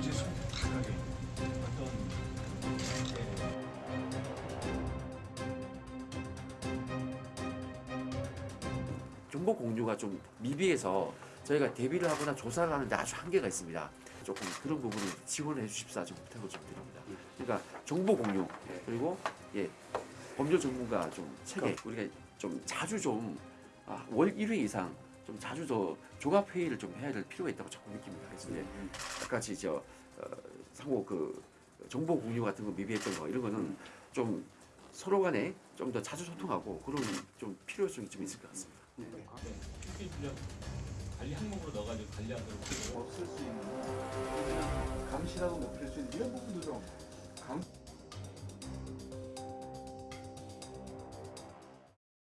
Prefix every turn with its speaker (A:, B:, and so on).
A: 공지 솔직하게 어떤
B: 정보 공유가 좀 미비해서 저희가 대비를 하거나 조사를 하는데 아주 한계가 있습니다. 조금 그런 부분을 지원을 해주십사 좀 부탁을 좀 드립니다. 그러니까 정보 공유 그리고 예 법률 전문가 좀 체계 우리가 좀 자주 좀 아, 월 1회 이상 좀 자주 더 종합 회의를 좀 해야 될 필요가 있다고 자꾸 느낍니다. 그래서 이제 아까 같이 저 어, 상호 그 정보 공유 같은 거 미비했던 거 이런 거는 좀 서로 간에 좀 더 자주 소통하고 그런 좀 필요성이 좀 있을 것 같습니다.
C: 특히 분야 관리 항목으로 넣어가지고 관리하도록
D: 없을 수 있는. 감시라고 높일 수 있는 이런 부분도 좀 감,